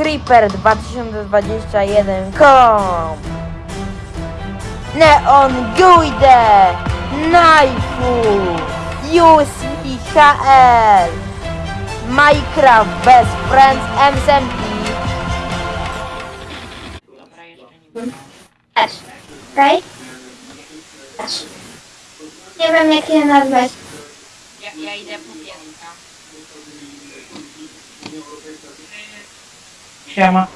Creeper 2021 com Neon Guide Knifeu USPHL Minecraft Best Friends MSMP Dobra, jeszcze nie. Nie wiem jak je nazwać. Ja, ja idę po Siema.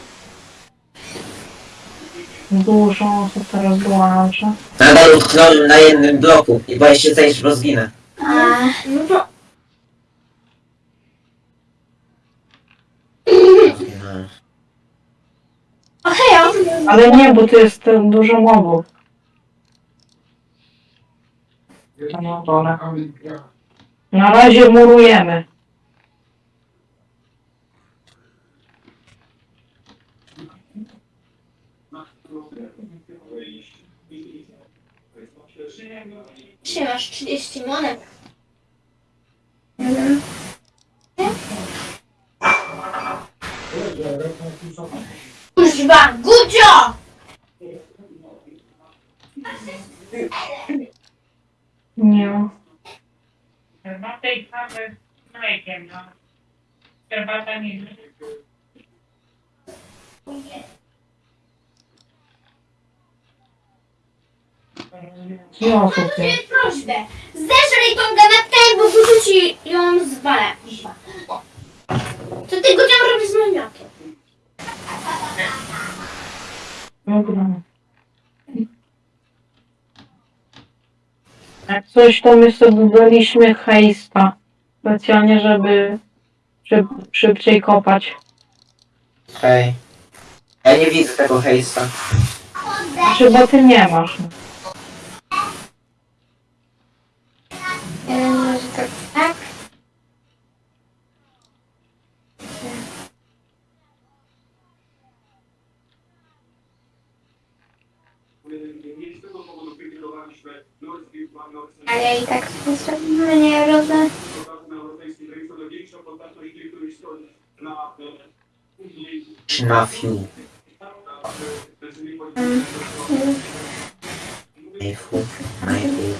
Dużo osób teraz dołącza. Nadal utknąłem na jednym bloku i boję się zejść, bo zginę. A, no to... Zginąłem. Okej, Ale nie, bo to jest e, dużo mobów. Tam na dole. Na razie murujemy. Trzymasz 30 monet. Mhm. Kuźwa, Gudzio! Nie. Herbata i kawę z mlekiem, no. Herbata nie. Mam jest. prośbę. Zeżrij tą ganetkę, bo wyrzuci ją z bale. Co ty Gudzio robisz z moim jakiem? Dobra. Jak coś, to my sobie dodaliśmy hejsta. Specjalnie, żeby szyb, szybciej kopać. Hej. Ja nie widzę tego hejsta. Znaczy, bo ty nie masz. Jeden może tak, tak. Ale ja i tak sobie nie rozumiem. Nafiu. Najfu. Najfu.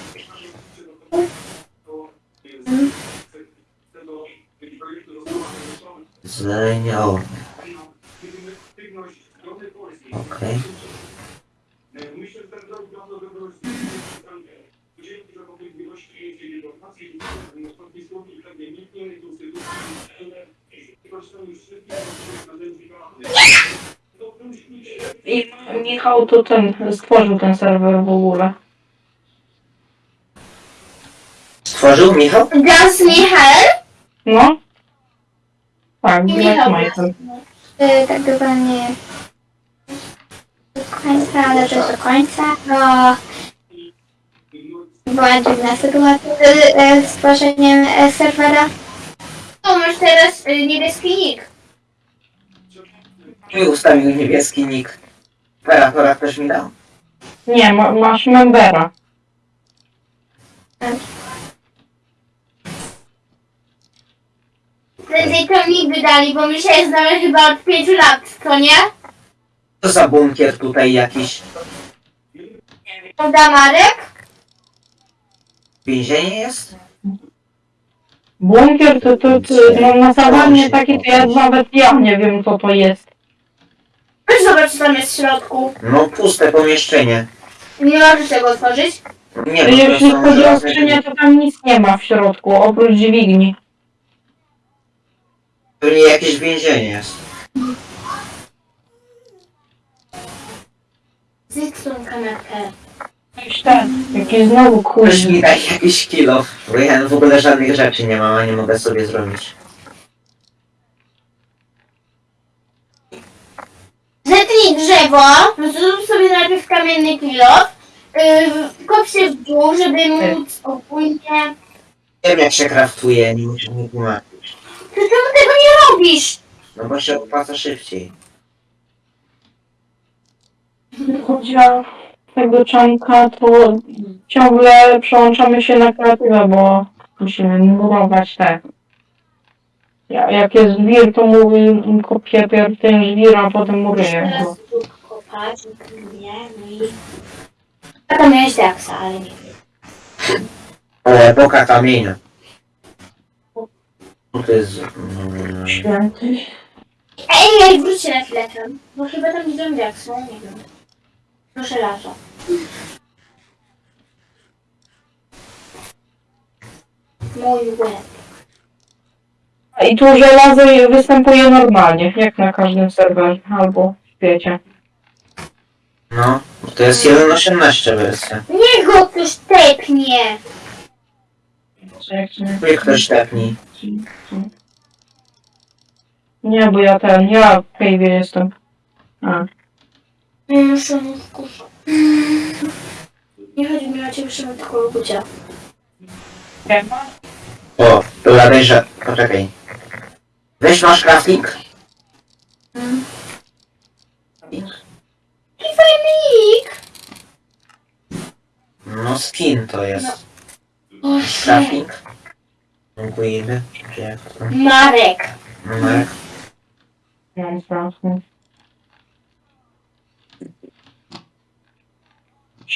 Zlenia, o. Okej. I Michał to ten, stworzył ten serwer w ogóle. Stworzył Michał? Gaz Michał? No? Tak, I Michał. Michael. Y, tak dokładnie do końca, ale też do końca, bo była dziwna sytuacja z, y, z tworzeniem y, serwera. To masz teraz y, niebieski nick. Mi ustawił niebieski nick. Operatora też mi dał. Nie, ma, masz membera. Prędzej to mi wydali, bo my się znamy chyba od 5 lat, to nie? Co za bunkier tutaj jakiś? Prawda Marek? Więzienie jest? Bunkier to, to, to no, na zawanie takie to ja nawet ja nie wiem co to jest. Weź zobacz co tam jest w środku. No puste pomieszczenie. Nie możesz tego otworzyć. Nie, bo to Jeśli są chodzi o żelazne skrzynię, to tam nic nie ma w środku, oprócz dźwigni. Pewnie jakieś więzienie jest. Zjedz tą kanapkę. Jakiś ten, jakiś znowu Ktoś mi kuźni. daj jakiś kilo, bo ja w ogóle żadnych rzeczy nie mam, a nie mogę sobie zrobić. Zetnij drzewo, zrób sobie najpierw kamienny pilot, yy, kop się w dół, żeby móc ogólnie... Wiem jak się kraftuje, nie muszę mi tłumaczyć. Ty czemu tego nie robisz? No bo się opłaca szybciej. Chodzi o tego czanka, to ciągle przełączamy się na kreatywę, bo musimy murować te Ja, jak jest żwir, to mówię, kopię pierw ten żwir, a potem mu ryję. Teraz tu kopać, nie, no i... A tam miałeś daksa, ale nie wiem. O, epoka kamienia. No To jest... Mm, Święty. Ej, ej, wróćcie na chwilę tam, bo chyba tam widzą daksa, nie wiem. Proszę lato. Mój łeb. I tu żelazo występuje normalnie, jak na każdym serwerze albo w świecie. no, to jest 1.18 wersja. Niech go ktoś tepnie! Niech ktoś tepnij. Nie, bo ja ten, ja w Cave'ie jestem. A, Mm, szanowku. Nie chodzi mi o ciebie, Szymon, tylko o Gucia. O, dobra, dejże, poczekaj. Weź masz crafting? I fajnik! No skin to jest. O, shit. Crafting? To? Marek. Strasznie.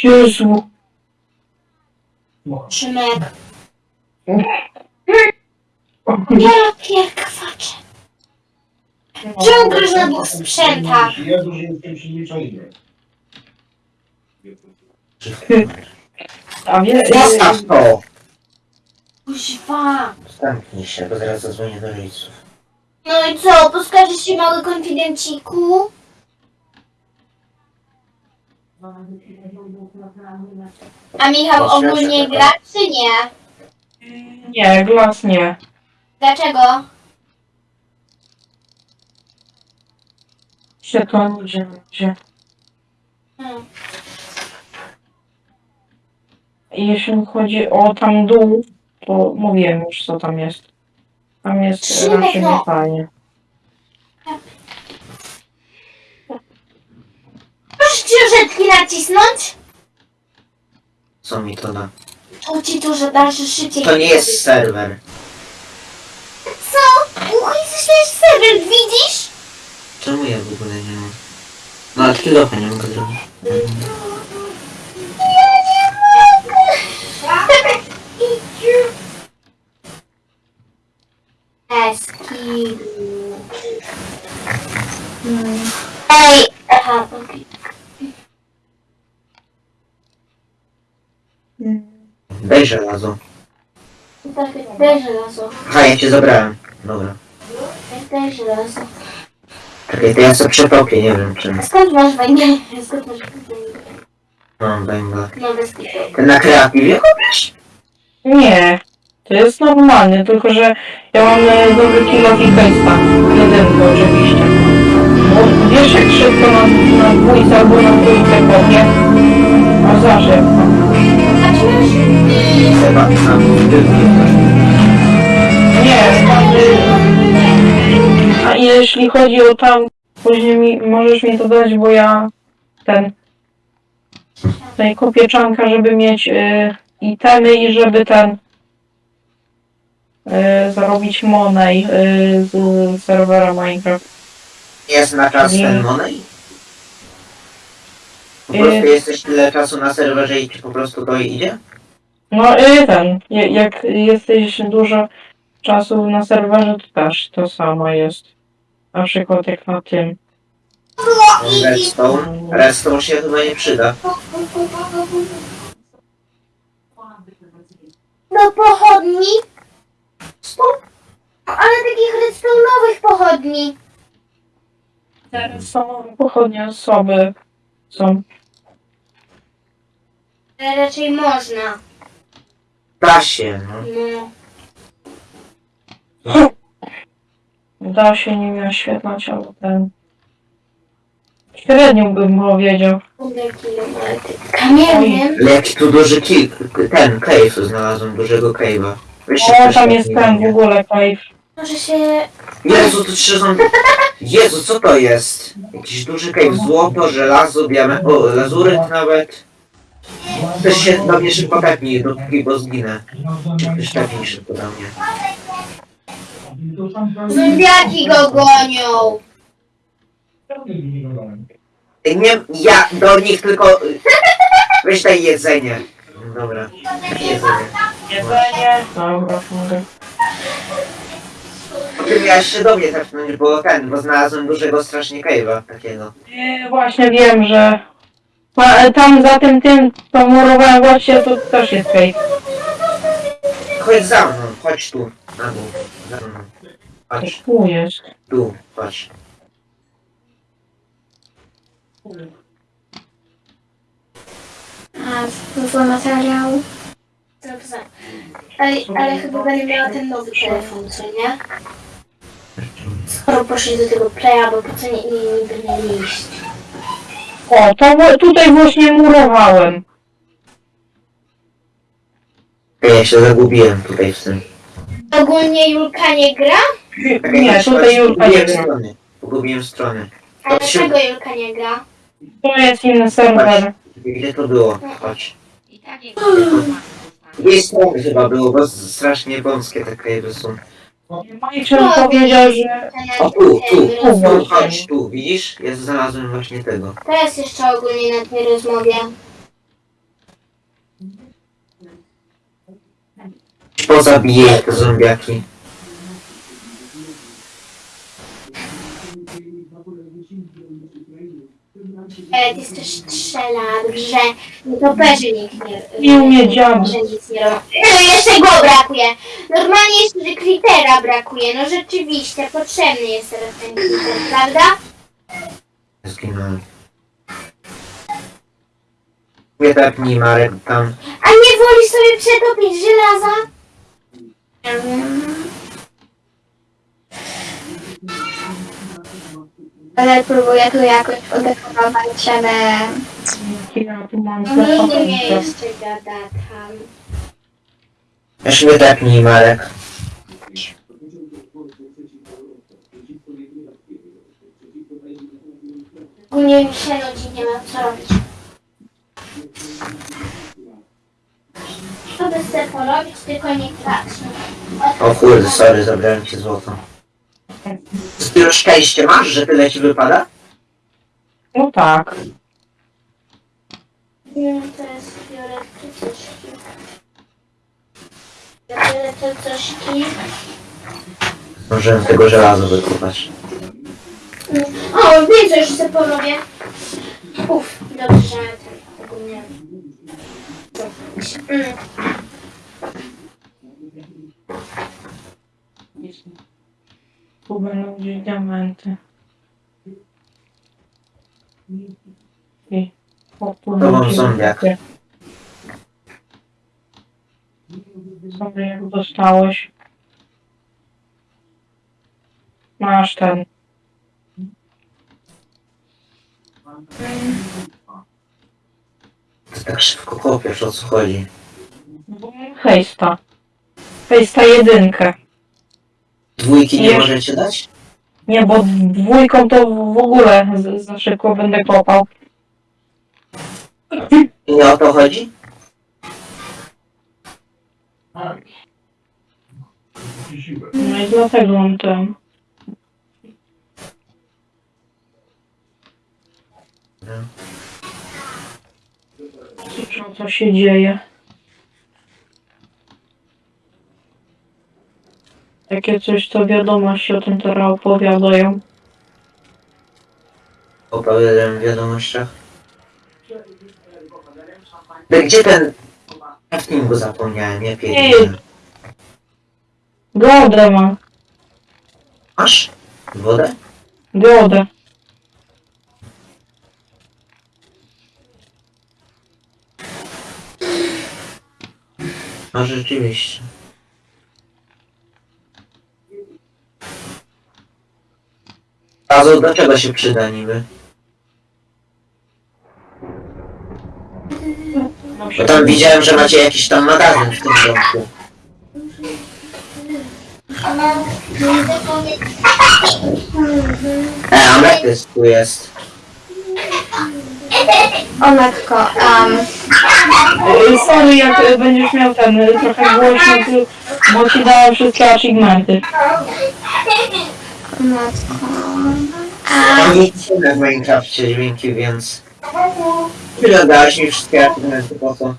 Jezu. Szymek. Ja pierkwaczę. Czemu grasz na dwóch sprzętach? Ja dużo jestem przyzwyczajony. A wie, Zostaw to! Kuźwa. Zamknij się, bo zaraz zadzwonię do rodziców. No i co, poskarżysz się mały konfidenciku? A Michał ogólnie gra, czy nie? nie, glas nie. Dlaczego? To nigdzie nie będzie. Hmm. Jeśli chodzi o tam dół, to mówiłem już co tam jest. Tam jest Szymek, raczej no. nie fajnie. Proszę książeczki nacisnąć? Co mi to da? To ci że dalsze szycie. To nie jest serwer. Uch, jesteś serwer, widzisz? Czemu ja w ogóle nie mam? No ale kilofa nie mogę zrobić. Eskidu. Ej, aha, okej. Daj żelazo. Tak, Daj żelazo. Aha, ja cię zabrałem. Dobra. Daj żelazo. Czekaj, to ja sobie przekopię, nie wiem czym. Skąd masz węgiel? Skąd masz węgiel? Mam węgla. No bez kitu. Ty na kreatywie kopiesz? Nie, to jest normalne, tylko że ja mam e, dobry kilo i fejsta. Jedynkę oczywiście. Bo wiesz jak szybko na, na dwójce albo na trójce kopie? A zawsze. A czy masz... Yy, Chyba na jeśli chodzi o tam, później mi, możesz mi to dać, bo ja ten tutaj kopieczanka, żeby mieć y, itemy i żeby ten y, zarobić monej y, z serwera Minecraft. Jest na czas Nie. ten money? Po Nie. prostu jesteś tyle czasu na serwerze i ci po prostu to idzie? No i ten, je- jak jesteś dużo czasu na serwerze, to też to samo jest. Na przykład jak na tym. Redstone? Redstone się chyba nie przyda. Do pochodni? Ale takich redstone'owych pochodni. Teraz są pochodnie osoby są. Ale raczej można. Da się, no. No. Da się nimi oświetlać, ale ten. Średnią bym powiedział. Ale jaki tu duży ki... ten cave znalazłem, dużego cave'a. O, tam tak jest ten w ogóle cave. Może się... Jezu, to trzy są... Jezu, co to jest? Jakiś duży cave, złoto, żelazo, diament... O, lazuryt nawet. Ktoś się do mnie szybko tepnij, dopóki, bo zginę. Ktoś tepnij szybko do mnie. Zombiaki go gonią. Nie, ja do nich tylko... Weź daj jedzenie. Dobra, jedzenie. Jedzenie. Dobra, mogę. Ty miałeś się do mnie tepnąć, bo ten, bo znalazłem dużego strasznie cave'a takiego. Nie, właśnie wiem, że Ma- tam za tym tym, co murowałem właśnie, to też jest cave. Chodź za mną, chodź tu, na dół, za mną. Tu jest. tu, chodź. A, dużo materiału. Dobrze. Ale, ale chyba będę miała ten nowy telefon, co nie? Skoro poszli do tego playa, bo po co nie, nie, niby nie iść? O, to tutaj właśnie murowałem. Ej, Ja się zagubiłem tutaj w tym. Ogólnie Julka nie gra? Nie, tutaj Julka nie Pogubiłem gra. strony. Pogubiłem strony. A To się- dlaczego Julka nie gra? To jest inny serwer. Gdzie to było? Chodź. I tak jak Dwie strony chyba było, bo strasznie wąskie te cave'y są. Michael powiedział, że... O, tu, tu, tu, chodź, tu, widzisz? Ja znalazłem właśnie tego. Teraz jeszcze ogólnie na tej rozmowie. Pozabiję te zombiaki. E, ty też strzela, dobrze. Nietoperzy nikt nie... Nie umie działa. że nic nie robi. No jeszcze go brakuje. Normalnie jeszcze że Crittera brakuje. No rzeczywiście, potrzebny jest teraz ten Critter, prawda? Zginąłem. Nie tepnij Marek tam. A nie woli sobie przetopić żelaza? Nie Ale próbuję tu jakoś udekorować, ale Nigdy nie jeszcze gada tam. Już mnie tepnij Marek. Ogólnie mi się nudzi, nie mam co robić. Co by chcę porobić, tylko nie kradź. O kurde, sorry, zabrałem ci złoto. Już szczęście masz, że tyle ci wypada? No tak. Nie, teraz biorę te cośki. Ja biorę te cośki. Możemy tego żelaza wykupać. O, wiem co już sobie porobię. Uff, dobrze, że ten ogólnie. Mm. Tu będą gdzieś diamenty. I... Będzie- zombiak. Sobie jak dostałeś. Masz ten. Ty tak szybko kopiesz, o co chodzi? Hejsta. Hejsta jedynkę. Dwójki nie Nie. możecie dać? Nie, bo dwójką to w ogóle z- za szybko będę kopał. I nie o to chodzi? No i dlatego mam ten. Co, co się dzieje? Takie coś, co wiadomości o tym teraz opowiadają. Opowiadałem w wiadomościach. No gdzie ten... Craftingu zapomniałem, nie pierdolę. Godę mam. Masz? Wodę? Godę. No rzeczywiście. Razu do czego się przyda niby? Bo tam widziałem, że macie jakiś tam magazyn w tym domku. E, ametys tu jest. o matko, um, Y, Sorry, jak będziesz miał ten y, trochę głośno, tu Bo ci daję wszystkie achievementy. Matko. Ja nie chcę w Minecrafcie dźwięki, więc... Tyle dałeś mi wszystkie argumenty po co?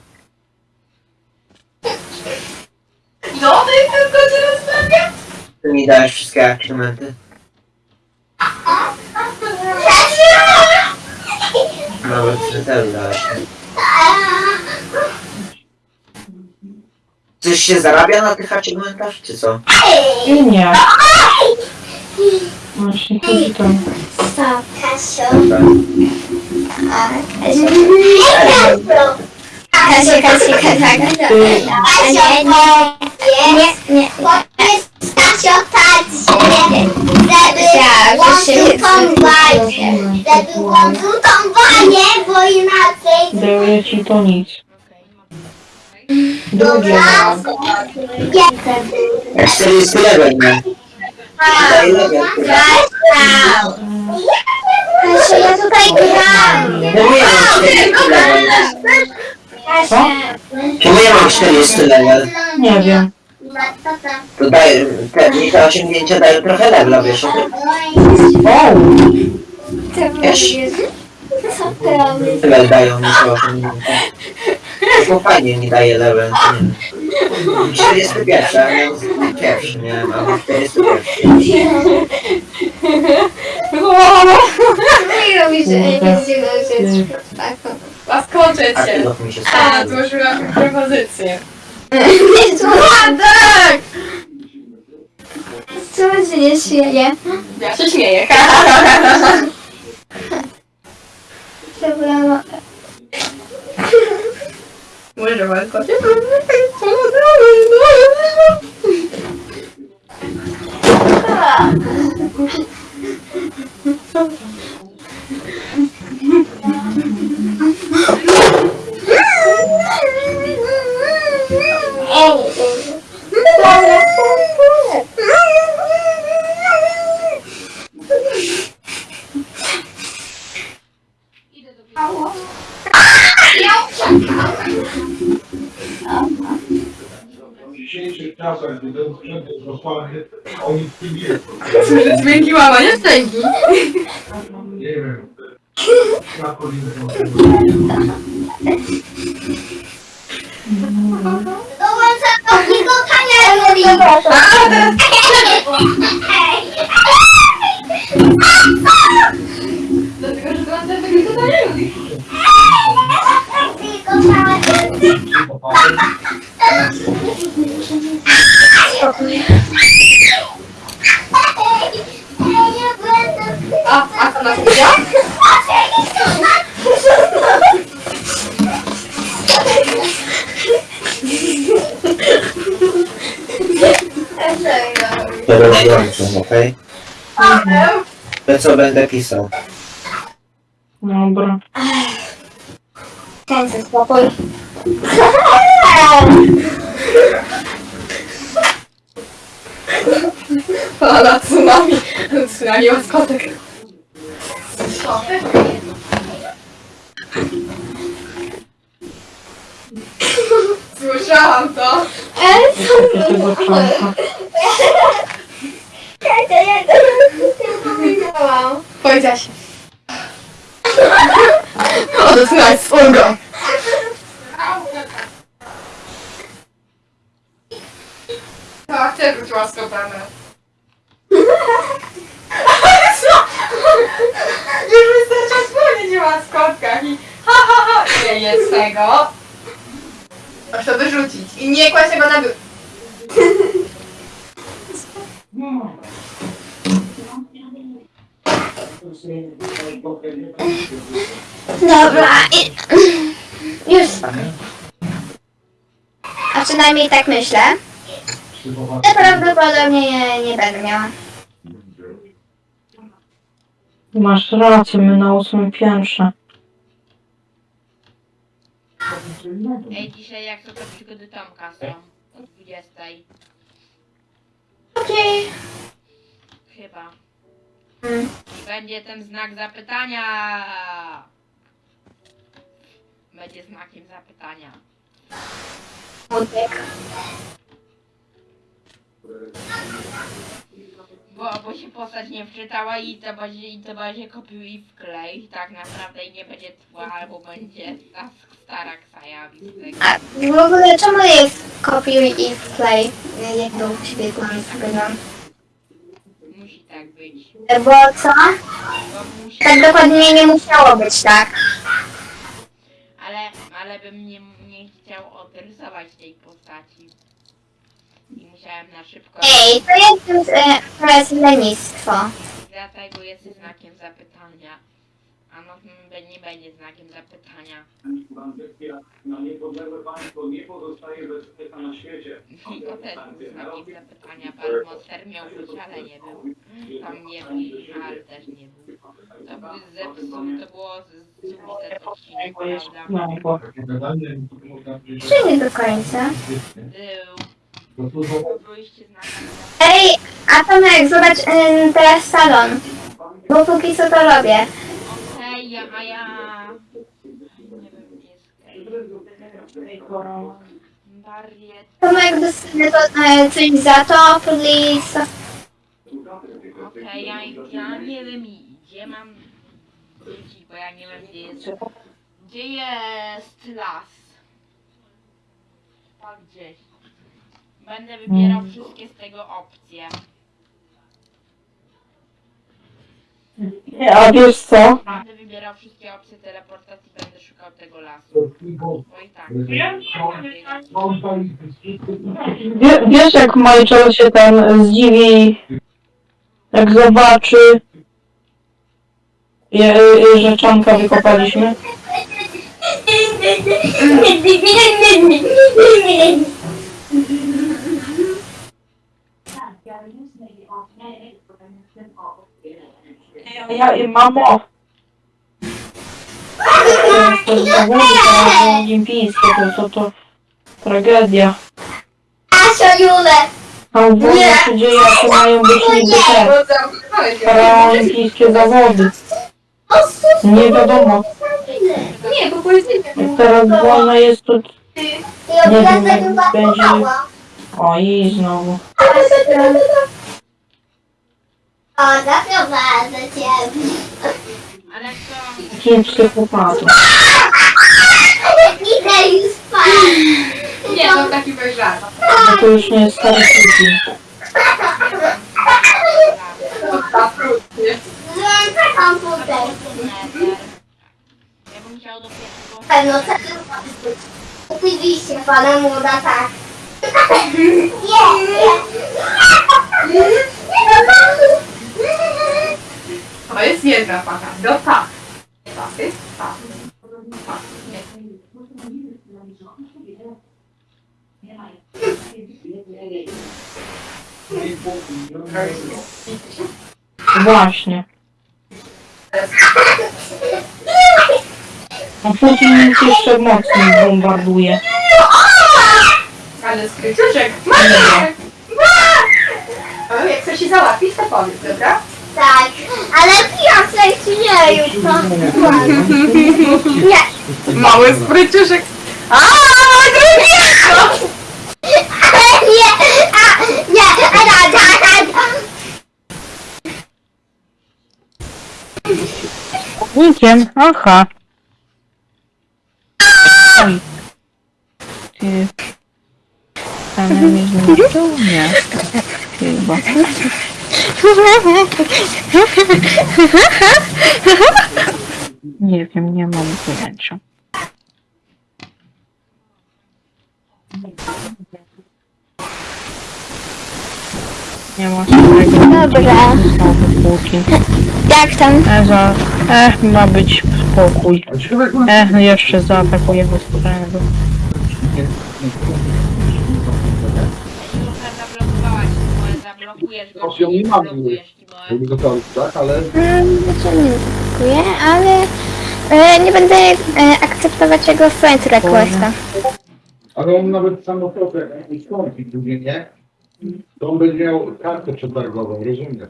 No, ty tylko cię rozmawiam. Ty mi dałeś wszystkie argumenty. Nawet ty też dałeś. Coś się zarabia na tych achievementach, czy co? Nie. Właśnie chodzi tam. Stop, Kasio. Tak. Kasia, Kasia, Kasia. Ty, A nie, nie, nie, nie. Powiedz Kasio tak, żeby Ja, że się kontynuować. Żeby kontynuowanie, bo inaczej... daję ci to nic. Dobra. 40 level, nie? Daj level, kurwa. Kasio, ja tutaj gram. Czemu ja mam 40 level? Co? Czemu ja mam 40 level? Nie wiem. To daje, te, mi te osiągnięcia dają trochę levela, wiesz o tym? O! Wiesz? Co ty robisz? Level dają mi te osiągnięcia. Tylko fajnie mi daje level, nie wiem. 41, a miałem pierwszy, nie wiem, albo 41. Nie robisz, że nie będzie. Zaskoczę A cię. się A, złożyłam propozycję. Nie tak! co się nie śmieje? Ja się śmieję. Dobra, Może zaskoczę. W To rozłączę, okej? To co będę pisał? Dobra. Ten spokój. Fala tsunami. Tsunami łaskotek. Słyszałam to. Tego czanka. Powiedziałaś. O, to tsunami swojego. Tak, też łaskotane. Co? Już wystarczy wspomnieć o łaskotkach i ha ha ha. Nie jest tego. Masz to wyrzucić i nie kładź tego na. Dobra, i... już. A przynajmniej tak myślę. Ja prawdopodobnie nie, nie będę miała. Masz rację, my na ósmym piętrze. Ej, dzisiaj jak to, to przygody Tomka są? O 20. Okej. Chyba. Mm. I będzie ten znak zapytania. Będzie znakiem zapytania. Smutek. Bo, bo się postać nie wczytała i to będzie, i to będzie kopiuj i wklej. Tak naprawdę i nie będzie tła, albo będzie ta stara tego. A w ogóle czemu jest kopiuj i wklej? Jak u ciebie wygląda? Musi tak być. Bo co? Bo musi, Tak dokładnie nie musiało być tak. ale, ale bym nie, nie chciał odrysować tej postaci. I musiałem na szybko. Ej, to jest, e, to jest lenistwo. Dlatego jest znakiem zapytania. A no mm, nie będzie znakiem zapytania. Na niepodległe państwo nie pozostaje bezpieczna na świecie. I to też znakiem zapytania. Pan Monster miał być, ale nie był. Tam nie był, ale też nie był. To był zepsuł, to było z- zubite odcinek, prawda? no, Czy nie do końca? Był. Ej, a Tomek, zobacz e, teraz salon. Bo póki co to robię. Okej, ja, a ja... Nie wiem, gdzie jest Kej. Bariet. Tomek, dostanę to, e, coś za to, please. Okej, ja, ja nie wiem gdzie mam wrócić, bo ja nie wiem gdzie jest. Gdzie jest las? A gdzieś. Będę wybierał wszystkie z tego opcje. A wiesz co? Będę wybierał wszystkie opcje teleportacji, będę szukał tego lasu. Bo i tak. Wie, wiesz jak Majczol się ten zdziwi, jak zobaczy, je, że czanka wykopaliśmy? Ja, ja mamo! To zawody olimpijskie, to, to, to tragedia. Asia Jule! A w ogóle się dzieje, jakie mają być niby te paraolimpijskie zawody. Nie wiadomo. Nie, bo. Jak teraz wolna jest to... Ja Nie wiem, będzie-. O i znowu. O, zaprowadzę cię. Ale co? Kim psychopatą. Idę już spać. Nie, to taki bez żart. No to już nie jest stary. To krótkie. Włączę komputer. Ja bym chciał do pierwszego... Pewno co to Oczywiście, pana młoda tak. To jest jedna paka. Do tak. Pasy, pasy. Właśnie. A Putin nas jeszcze mocniej bombarduje. Ale skryciuszek. Maciek! O, Jak chcesz się załatwić, to powiedz, dobra? Tak, ale piasek nie już to. Nie. Mały spryciuszek. A, drugiego! Nie, a, nie, a, da, da, da. Nikiem, aha. Oj. Ty... Ale mnie? Nie. Chyba. Nie wiem, nie mam pojęcia. Nie ma swojego Dobra. Jak tam? E, za, e, ma być spokój. A człowiek E, jeszcze zaatakujemy skrajnego. Bo zablokujesz go, czy nie nie mam. zablokujesz, Timoe. gotowy, tak, ale znaczy nie dziękuję, ale e, nie będę e, akceptować jego friend requesta. Ale on nawet samochodem, skąpi później, nie? To on będzie miał kartę przetargową, rozumiem.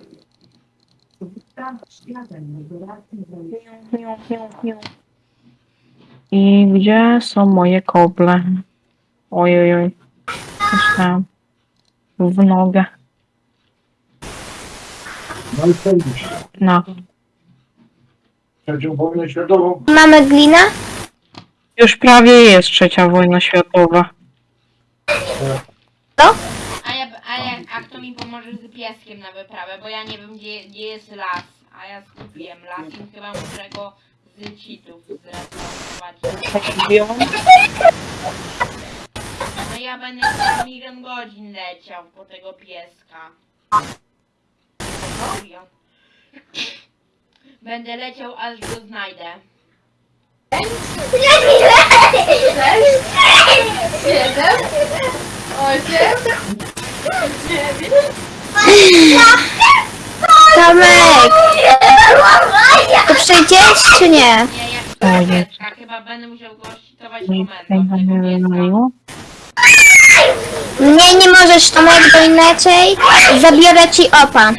I gdzie są moje koble? Oj, oj, oj. Coś tam. w nogę. No i co? No. Trzecią wojnę światową. Mamy glina? Już prawie jest trzecia wojna światowa. A ja, a ja, a kto mi pomoże z pieskiem na wyprawę, bo ja nie wiem gdzie, gdzie jest las, a ja skupiłem las i chyba muszę go z cheatów zresetować. No ja będę za milion godzin leciał po tego pieska. Serio. Będę leciał aż go znajdę. Siedem, osiem, dziewięć. Tomek! To przejdziesz czy nie? Nie, ja O chcę Jezu. pieska, chyba będę musiał go ścitować Nic komendą nie tego pieska. Nie, nie możesz Tomek, bo inaczej zabiorę ci opa.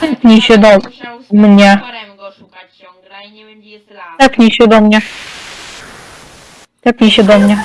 Tepnij się do Musiał z mnie. potworem go szukać ciągle i nie jest las. Tepnij się do mnie. Tepnij się do mnie.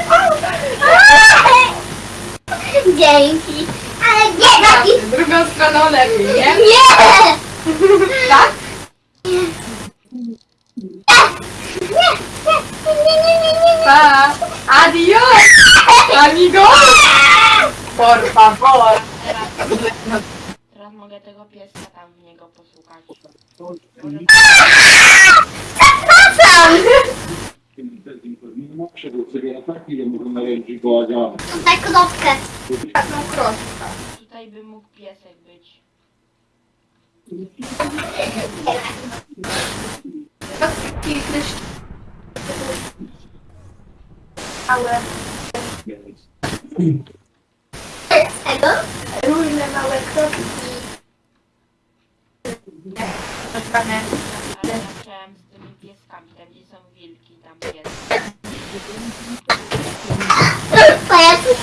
Dzięki. Ale nie taki. Z drugą stroną lepiej, nie? Nie! Tak? Pa! Adios! Amigo! Por favor! Teraz mogę tego pieska tam w niego posłuchać. Daj kropkę. Taką kroskę. Tutaj by mógł piesek być. Tego? Różne małe kropki. Ale zacząłem z tymi pieskami, tam gdzie są wilki, tam pies. Pajacu.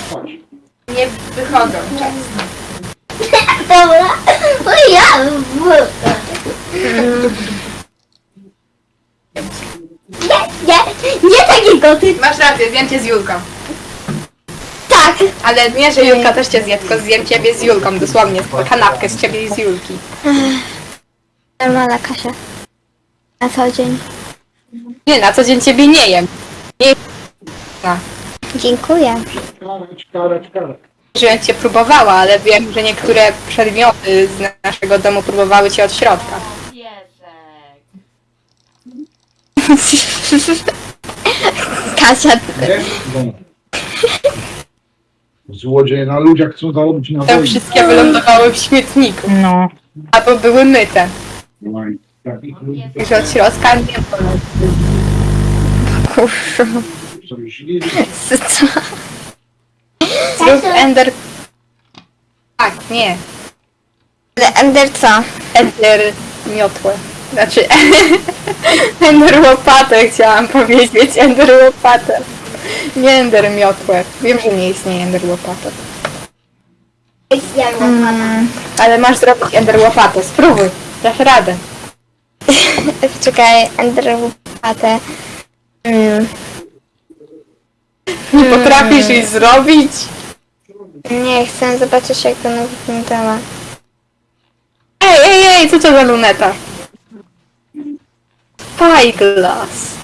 Nie wychodzą często. Dobra. O ja. Nie, nie, nie takiego ty. Masz rację, zjem cię z Julką. Tak. Ale nie, że Julka też cię zje, tylko zjem ciebie z Julką, dosłownie. Kanapkę z ciebie i z Julki. Mala Kasia. Na co dzień. Nie, na co dzień ciebie nie jem. Nie, Dziękuję. Żebym cię próbowała, ale wiem, że niektóre przedmioty z naszego domu próbowały cię od środka. Piesek! Kasia. Nie? No. Złodzieje na ludziach chcą zarobić na Te wojnie. wszystkie wylądowały w śmietniku. No. Albo były myte. No i takich ludzi Już od środka nie było. Kurwa. są źli. Co? Ender... Tak, nie. Ale Ender co? Ender miotłę. Znaczy... Ender łopatę chciałam powiedzieć. Ender łopatę. Nie Ender miotłę. Wiem, że nie istnieje Ender łopatę. Mm. Ale masz zrobić Ender łopatę. Spróbuj. Dasz radę. Czekaj, Ender łopatę. Mm. Nie potrafisz jej zrobić? Nie, chcę zobaczyć jak to wyglądała. Ej, ej, ej, co to za luneta? Spyglass.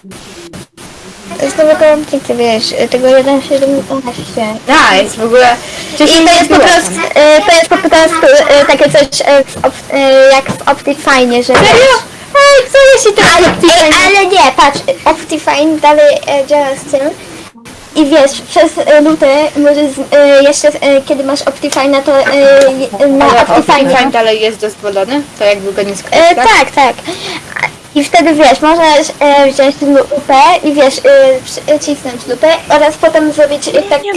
Znowu komplety, wiesz, tego 1.17. Nice, w ogóle... I to jest po prostu, y, to jest po prostu y, takie coś y, w op, y, jak w Optifine, że Serio? Ej, co jeśli to ale, ej, ale nie, patrz, Optifine dalej e, działa z tym, i wiesz, przez y, luty, może z, y, jeszcze y, kiedy masz Optifine, to y, y, na Optifine. Fine dalej jest dozwolony? To jakby go nie skryć, tak, tak. I wtedy wiesz, możesz y, wziąć lupę i wiesz, y, przycisnąć lupę oraz potem zrobić y, tak jak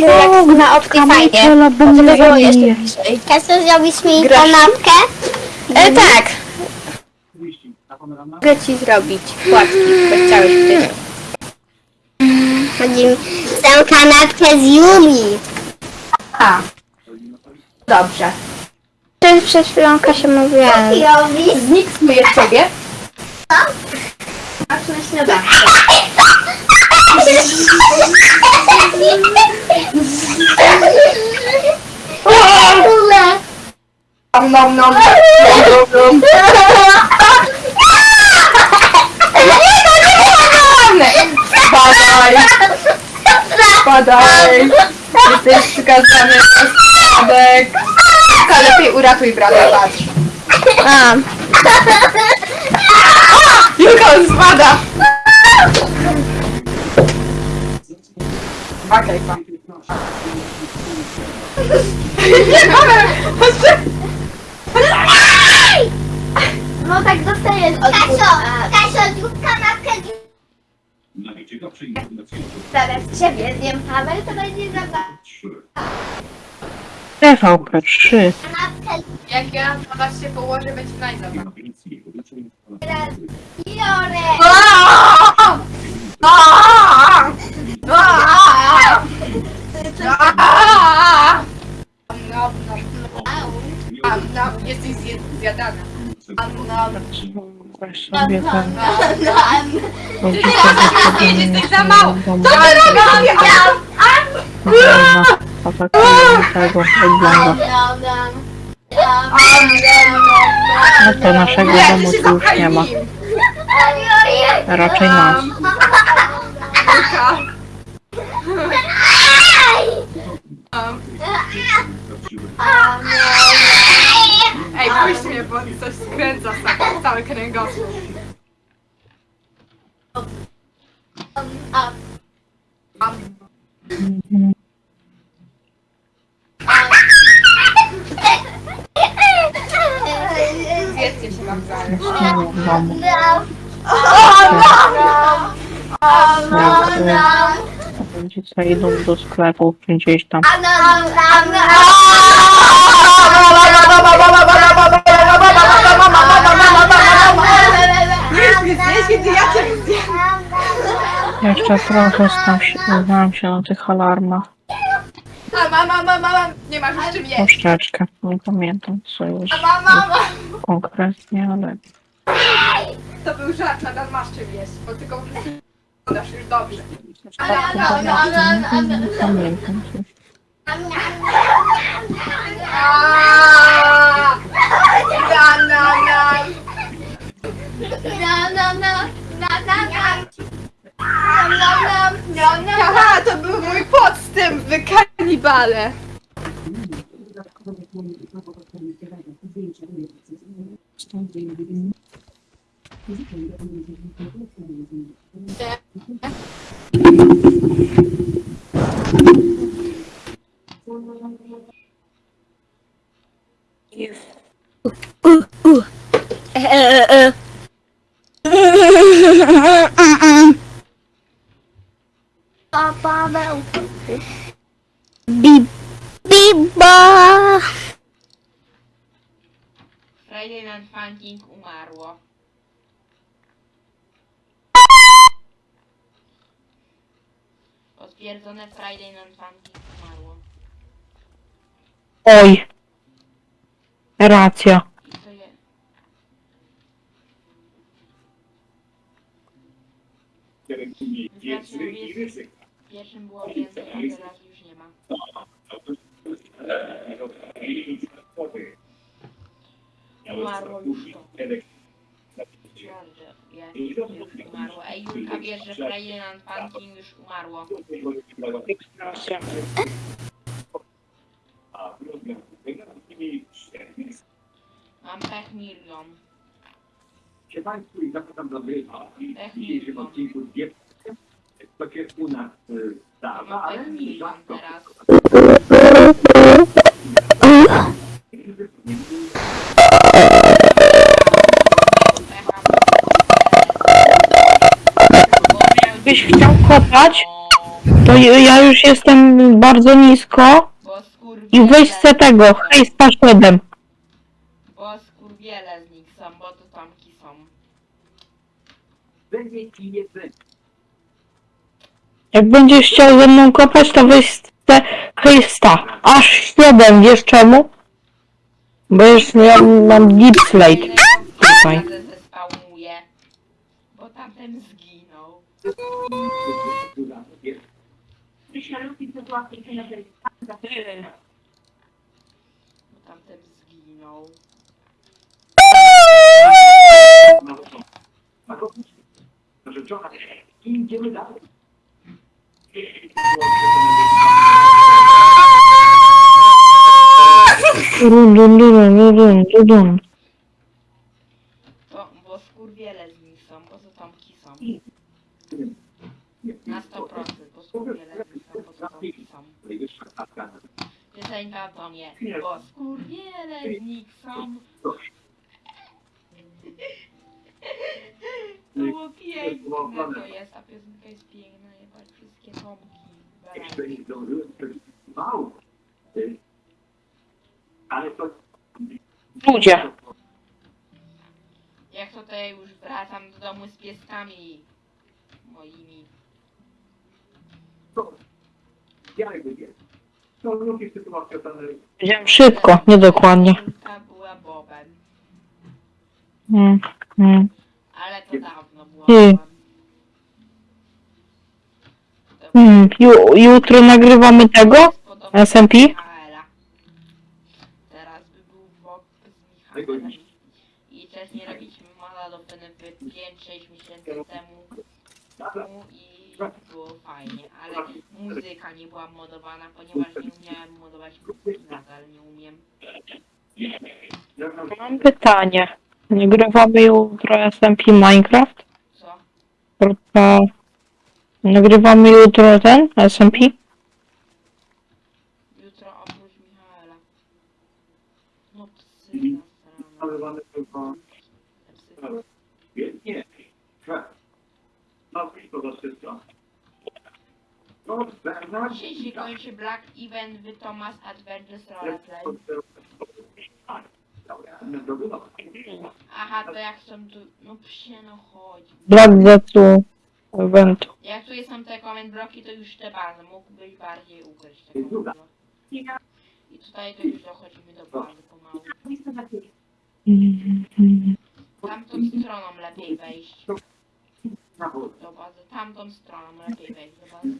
na Optifine, żeby było jeszcze bliżej. Kasia, zrobisz mi Grasz. kanapkę? Y, tak. Mogę ci zrobić płatki, bo chciałeś wtedy. Chodzi mi tę kanapkę z Yumi. A. Dobrze. Czy przed chwilą Kasia mówiła, Robisz? Zmiksuję ciebie. Masz na śniadanie. Nom, nom, nom. nom, nom. Spadaj! Spadaj! Jesteś przykazany na spadek. A lepiej uratuj brata, patrz. a, Julka, on spada! Okej. No tak dostajesz od Kasio, Kasio, zrób kanapkę Zaraz ciebie zjem Paweł, to będzie zabawa. TVP3. Kanapkę Jak ja na was się położę, będzie najzabawa. teraz biorę. Jesteś zjadana. Sobie ten... Jesteś za mało. Co ty robisz? tego wygląda. Nom, nom. No to naszego domu tu już nie ma. Raczej nas. Ej, puść mnie, bo coś skręca sa- cały kręgosłup. Zjedzcie się wam zaraz. W domu. No, Jak rodzice idą do sklepu gdzieś tam. Jeszcze trochę znam się, znam się na tych alarmach. A mama, mama, mama, nie masz już czym jeść. Troszeczkę. Nie pamiętam co już Mama, mama. konkretnie, ale To był żart, nadal masz czym jeść, bo tylko podasz już dobrze. Pamiętam coś. Aha, to był mój podstęp, wy kanibale. Uh. Papa meu. Biba. Friday Night Funkin' umarło. Potwierdzone Friday Night Funking umarło. Oj! Racja. I to je... Znaczy, jest, pierwszym było więcej, a teraz już nie ma. Umarło już to. Naprawdę, jest, już umarło. Ej, Julka, wiesz, że Night Funking już umarło. Mam pech milion. Się Państwu i zapraszam do gry. W odcinku dwie takie u nas tam. No pewnie teraz. Jakbyś chciał kopać, to ja już jestem bardzo nisko Bo skurwiele, i weź se tego, hejsta 7. bo skurwiele z nich są, bo to tamki są. Jak będziesz chciał ze mną kopać, to weź se hejsta. Aż 7, wiesz czemu? Bo już ja mam deep slate. Tutaj. Zespałmuje. Bo tamten zginął. Tamten zginął. Run, run, run, run, run, run. To, bo skurwiele z nich są, bo to tamki są. Na 100%, bo skurwiele z nich są, bo są. Piosenka to nie, bo skurwiele z nich są. To było piękne, to jest, ta piosenka jest piękna, jebać wszystkie tomki. baraki. Ale to Ludzie. Jak ja już wracam do domu z pieskami moimi. Ja jakby wie. To lubi sytuacja ta Powiedziałem szybko, niedokładnie. Ta była Bobem, Mm, mm. ale to dawno Ty. To Mm, ju, jutro nagrywamy tego? SMP? Teraz by był Bob z Michaelem. I wcześniej robiliśmy mala do PNP 5-6 miesięcy temu. I było muzyka nie była modowana, ponieważ nie umiałem modować muzyki, nadal nie umiem. Mam pytanie. Nagrywamy jutro SMP Minecraft? Co? Kropka. Nagrywamy jutro ten SMP? Jutro oprócz Michaela. No psy nasrane. nazywany tylko nie. Nazwisko to się kończy Black Event w Thomas Adventures Roleplay. Aha, to jak są tu... No psie, no chodź. Black Zetsu Event. Jak tu są te comment bloki, to już te bazy. Mógłbyś bardziej ukryć te comment bloki. I tutaj to już dochodzimy do bazy pomału. Tamtą stroną lepiej wejść. Do bazy. Tamtą stroną lepiej wejść do bazy.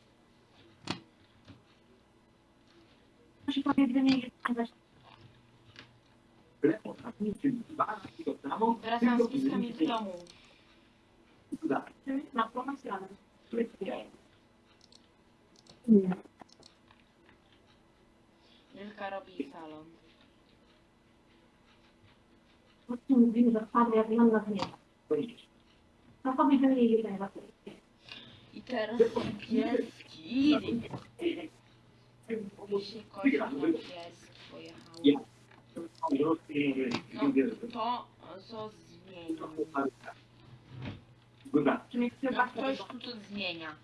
Wracam z piskami do domu. Wilka robi salon. I teraz pieski. I się kończy pieski pojechały. No to co zmienił. No ktoś tu to zmienia.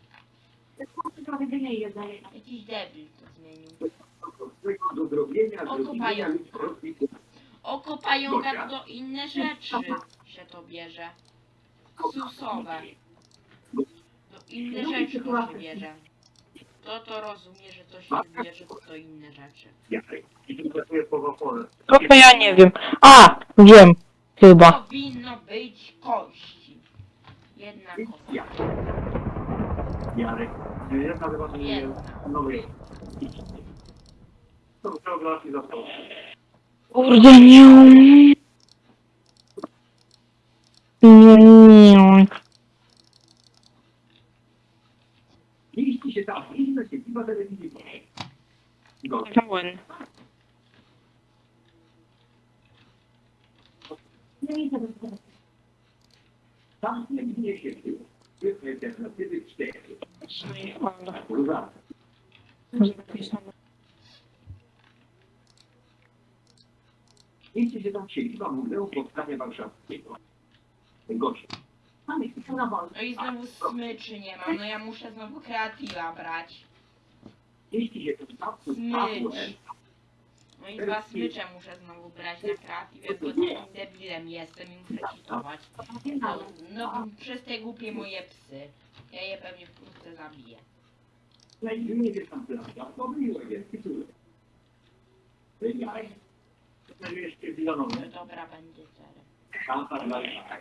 Jakiś debil to zmienił. Oko pająka. Oko pająka to inne rzeczy się to bierze. Susowe. To inne rzeczy to się bierze. To to rozumie, że to się bierze to inne rzeczy. To to ja nie wiem. A, wiem. Chyba. Powinno być kości. Jedna kość. Jarek, ja nazywam Jedna. nowy Kurde, nie umiem. Nie, nie. Pełen. Zapisane. Jeśli się tam siedziba No i znowu smyczy nie mam, no ja muszę znowu kreatywa brać. Smycz. No i dwa smycze muszę znowu brać na kreatywie, bo takim debilem jestem i muszę cheatować. No, no przez te głupie moje psy. Ja je pewnie wkrótce zabiję. nie wiesz tam plaża, pomyliło jest tytuł. Wygraj. Znajdujesz się w Zilonowie. Dobra, będzie cerem. Tam parlament. Ja.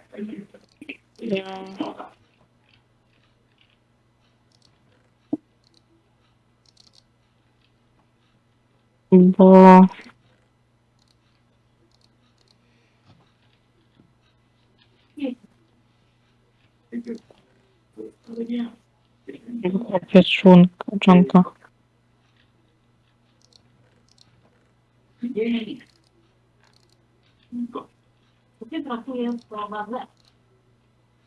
Bo nie. pieczunka, czonka. Nie, nie. Pracuję prowadzę Nie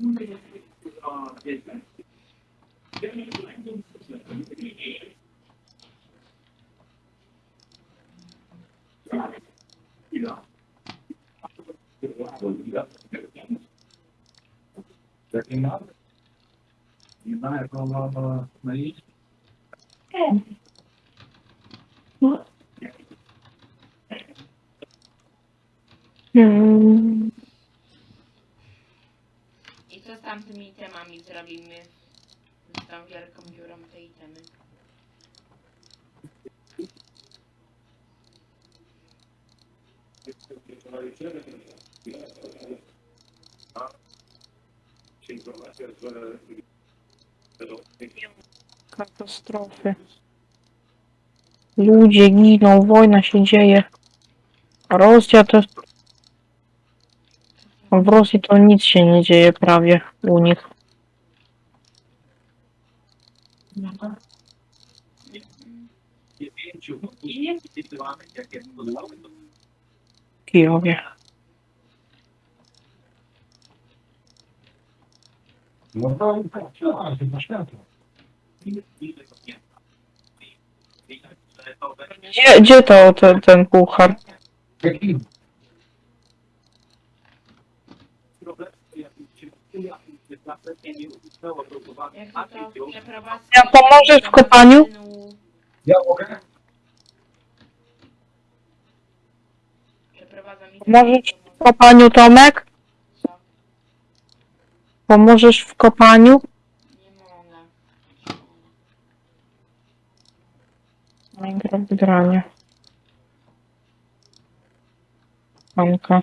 to eksperci zawsze są. Taki gości na. I na radio na. Ja. No dobra. Mówię, że jest. Ile? Jaki ma? Nie ma jak on ma na- na iść? Hmm. I co z tamtymi itemami zrobimy? Z tą wielką dziurą te itemy. Katastrofy. Ludzie giną, wojna się dzieje. Rosja to... W Rosji to nic się nie dzieje prawie u nich. Kijowie. No. Gdzie, gdzie to ten, ten puchar? Jak to to przeprowadzę... Ja pomożesz w kopaniu? Ja mogę? Pomożesz w kopaniu, Tomek? Co? Pomożesz w kopaniu? Nie mogę. Minecraft granie. Anka.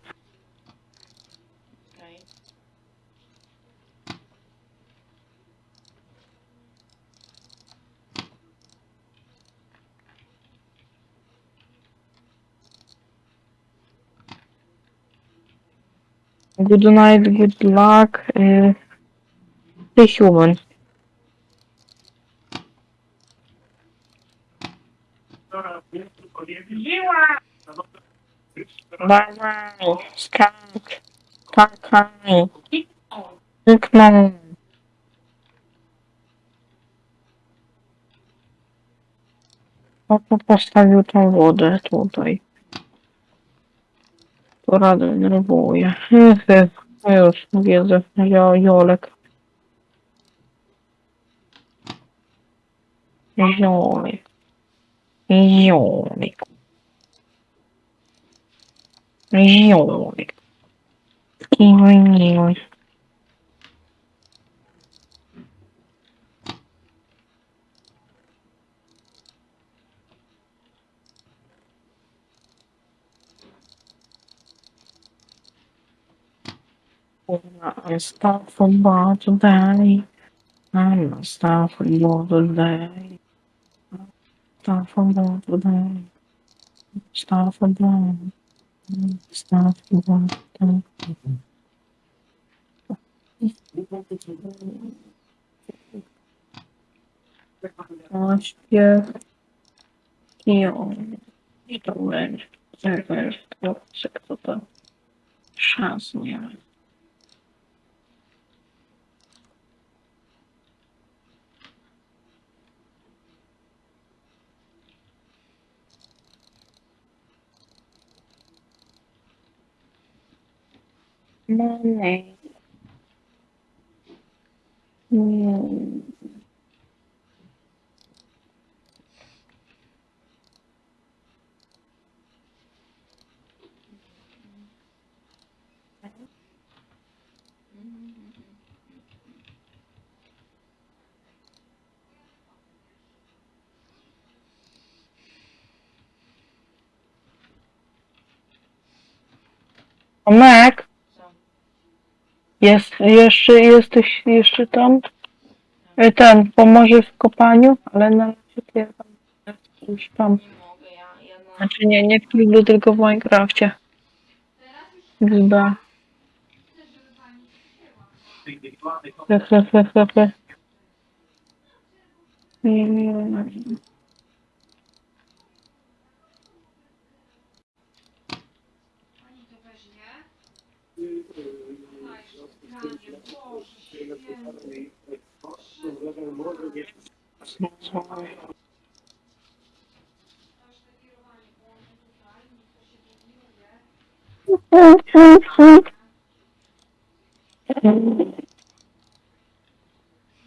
Good night, good luck. y, The human. Dawaj, skak. Skakaj. Kliknął. Po to postawił tą wodę tutaj. Poraduj, nerwuję. Jezu, no już, wiedzę, ja Jolek. Jolek. Jolek. Jolek. Jolek. I stop from bar today. I'm not stop from bar today. Stop from bar today. Stop from bar. Stop from bar today. Acho que é que eu estou vendo. Será que eu estou chance, minha mãe? Mm. Tomek, Co? Jest, jeszcze, jesteś jeszcze tam? E, Ten, pomoże w kopaniu, ale na razie to ja tam już tam. Nie. Znaczy nie, nie w Kiblu, tylko w Minecrafcie. Chyba. He, he, he, he, he. Mm.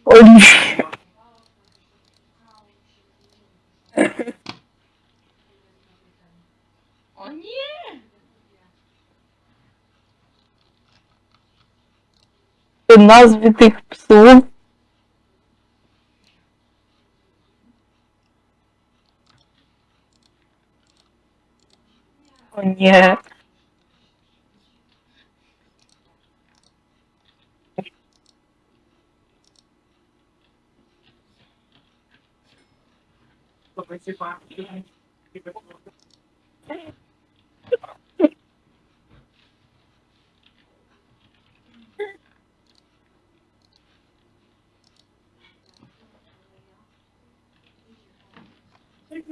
Oliwia. O nie! Te nazwy tych psów. Yeah.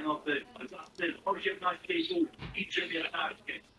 jest głupie. Inne psy masz. Osiemnaście i pół i przemieszczanie.